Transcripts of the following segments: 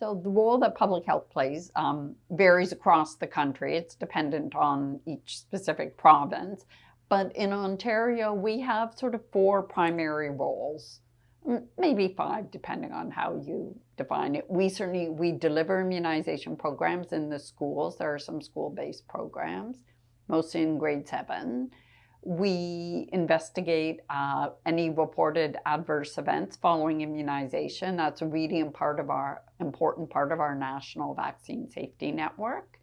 So the role that public health plays um, varies across the country. It's dependent on each specific province. But in Ontario, we have sort of four primary roles, maybe five, depending on how you define it. We certainly, we deliver immunization programs in the schools. There are some school-based programs, mostly in grade seven. We investigate uh, any reported adverse events following immunization. That's a really part of our, important part of our national vaccine safety network.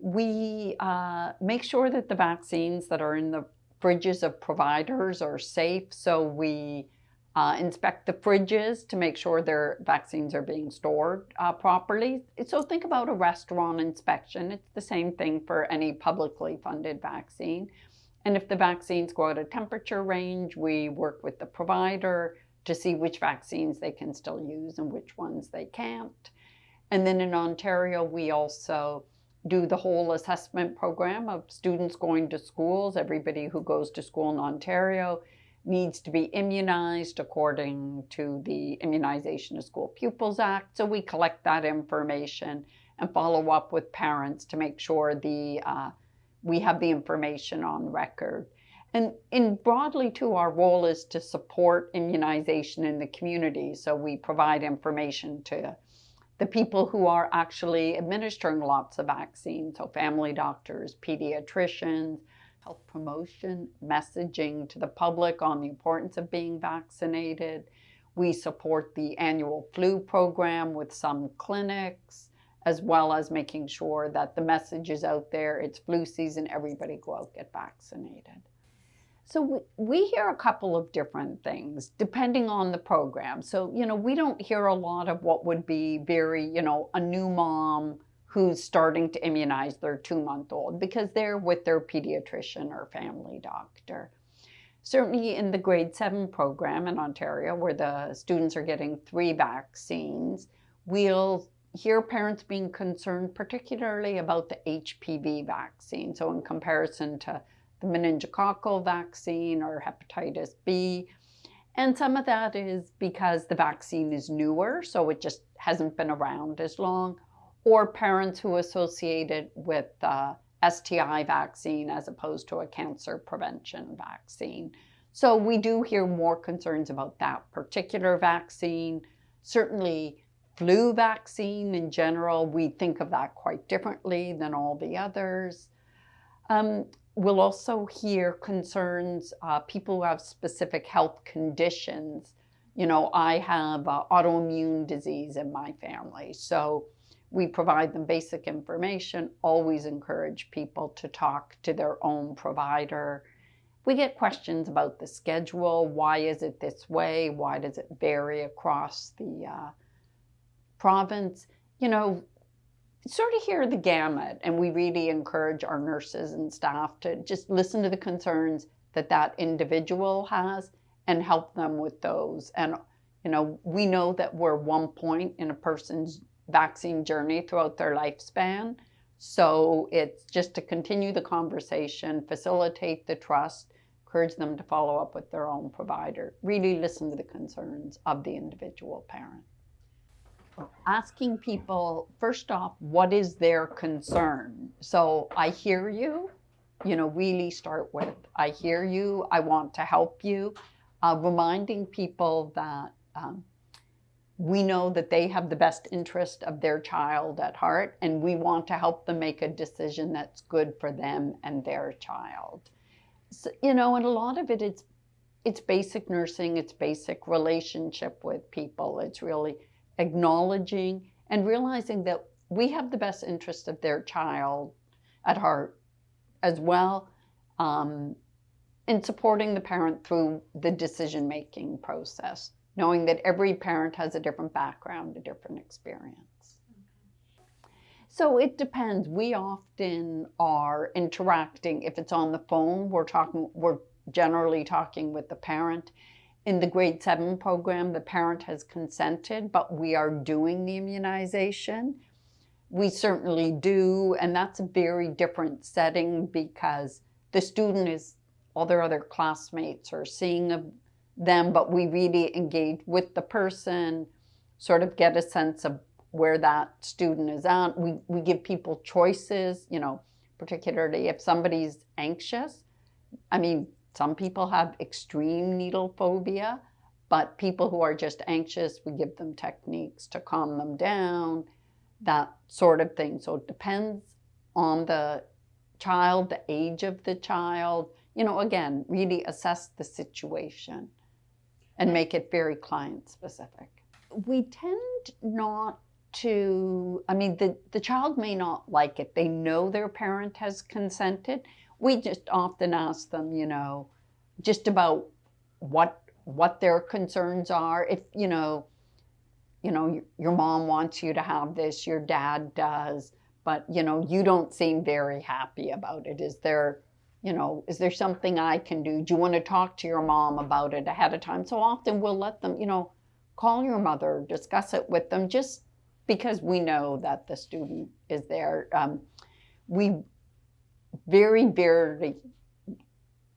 We uh, make sure that the vaccines that are in the fridges of providers are safe. So we uh, inspect the fridges to make sure their vaccines are being stored uh, properly. So think about a restaurant inspection. It's the same thing for any publicly funded vaccine. And if the vaccines go out of temperature range, we work with the provider to see which vaccines they can still use and which ones they can't. And then in Ontario, we also do the whole assessment program of students going to schools. Everybody who goes to school in Ontario needs to be immunized according to the Immunization of School Pupils Act. So we collect that information and follow up with parents to make sure the uh, we have the information on record. And in broadly too, our role is to support immunization in the community. So we provide information to the people who are actually administering lots of vaccines. So family doctors, pediatricians, health promotion, messaging to the public on the importance of being vaccinated. We support the annual flu program with some clinics as well as making sure that the message is out there, it's flu season, everybody go out, get vaccinated. So we, we hear a couple of different things depending on the program. So, you know, we don't hear a lot of what would be very, you know, a new mom who's starting to immunize their two-month-old because they're with their pediatrician or family doctor. Certainly in the grade seven program in Ontario, where the students are getting three vaccines, we'll hear parents being concerned particularly about the HPV vaccine. So in comparison to the meningococcal vaccine or hepatitis B. And some of that is because the vaccine is newer, so it just hasn't been around as long, or parents who associate it with the STI vaccine as opposed to a cancer prevention vaccine. So we do hear more concerns about that particular vaccine. Certainly flu vaccine in general, we think of that quite differently than all the others. Um, we'll also hear concerns, uh, people who have specific health conditions. You know, I have uh, autoimmune disease in my family, so we provide them basic information, always encourage people to talk to their own provider. We get questions about the schedule. Why is it this way? Why does it vary across the uh, province, you know, sort of hear the gamut. And we really encourage our nurses and staff to just listen to the concerns that that individual has and help them with those. And, you know, we know that we're one point in a person's vaccine journey throughout their lifespan. So it's just to continue the conversation, facilitate the trust, encourage them to follow up with their own provider, really listen to the concerns of the individual parent asking people, first off, what is their concern? So I hear you, you know, really start with, I hear you, I want to help you. Uh, reminding people that um, we know that they have the best interest of their child at heart and we want to help them make a decision that's good for them and their child. So, you know, and a lot of it, it is, it's basic nursing, it's basic relationship with people. It's really acknowledging and realizing that we have the best interest of their child at heart as well um, in supporting the parent through the decision-making process, knowing that every parent has a different background, a different experience. So it depends. We often are interacting, if it's on the phone, we're talking, we're generally talking with the parent. In the grade seven program, the parent has consented, but we are doing the immunization. We certainly do, and that's a very different setting because the student is, all their other classmates are seeing them, but we really engage with the person, sort of get a sense of where that student is at. We, we give people choices, you know, particularly if somebody's anxious. I mean, some people have extreme needle phobia, but people who are just anxious, we give them techniques to calm them down, that sort of thing. So it depends on the child, the age of the child. You know, again, really assess the situation and make it very client specific. We tend not to, I mean, the, the child may not like it. They know their parent has consented. We just often ask them, you know, just about what what their concerns are. If, you know, you know, your, mom wants you to have this, your dad does, but, you know, you don't seem very happy about it. Is there, you know, is there something I can do? Do you want to talk to your mom about it ahead of time? So often we'll let them, you know, call your mother, discuss it with them, just because we know that the student is there. Um, we very, very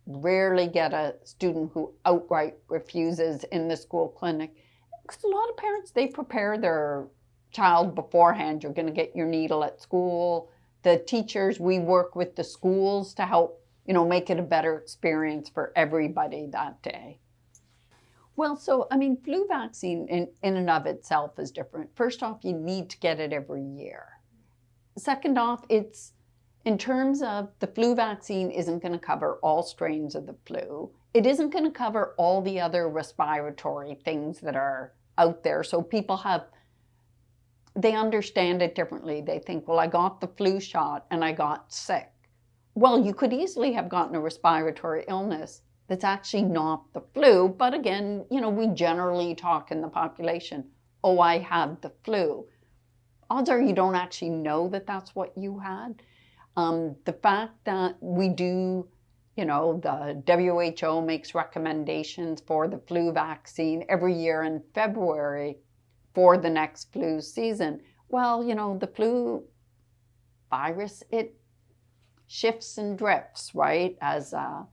rarely get a student who outright refuses in the school clinic. Because a lot of parents, they prepare their child beforehand. You're going to get your needle at school. The teachers, we work with the schools to help, you know, make it a better experience for everybody that day. Well, so, I mean, flu vaccine in, in and of itself is different. First off, you need to get it every year. Second off, it's in terms of the flu vaccine isn't going to cover all strains of the flu. It isn't going to cover all the other respiratory things that are out there. So people have, they understand it differently. They think, well, I got the flu shot and I got sick. Well, you could easily have gotten a respiratory illness that's actually not the flu. But again, you know, we generally talk in the population, oh, I had the flu. Odds are you don't actually know that that's what you had. Um, the fact that we do, you know, the WHO makes recommendations for the flu vaccine every year in February for the next flu season. Well, you know, the flu virus, it shifts and drifts, right? As uh,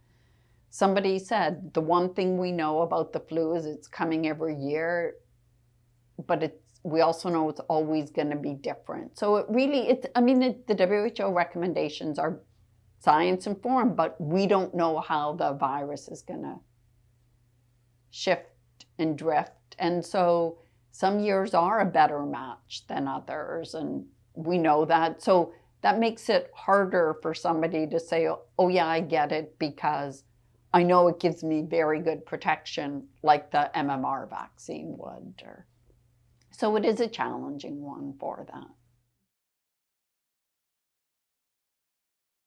somebody said, the one thing we know about the flu is it's coming every year, but it's we also know it's always going to be different. So it really, it's, I mean, it, the WHO recommendations are science informed, but we don't know how the virus is going to shift and drift. And so some years are a better match than others. And we know that. So that makes it harder for somebody to say, oh yeah, I get it because I know it gives me very good protection like the MMR vaccine would. Or, so it is a challenging one for that.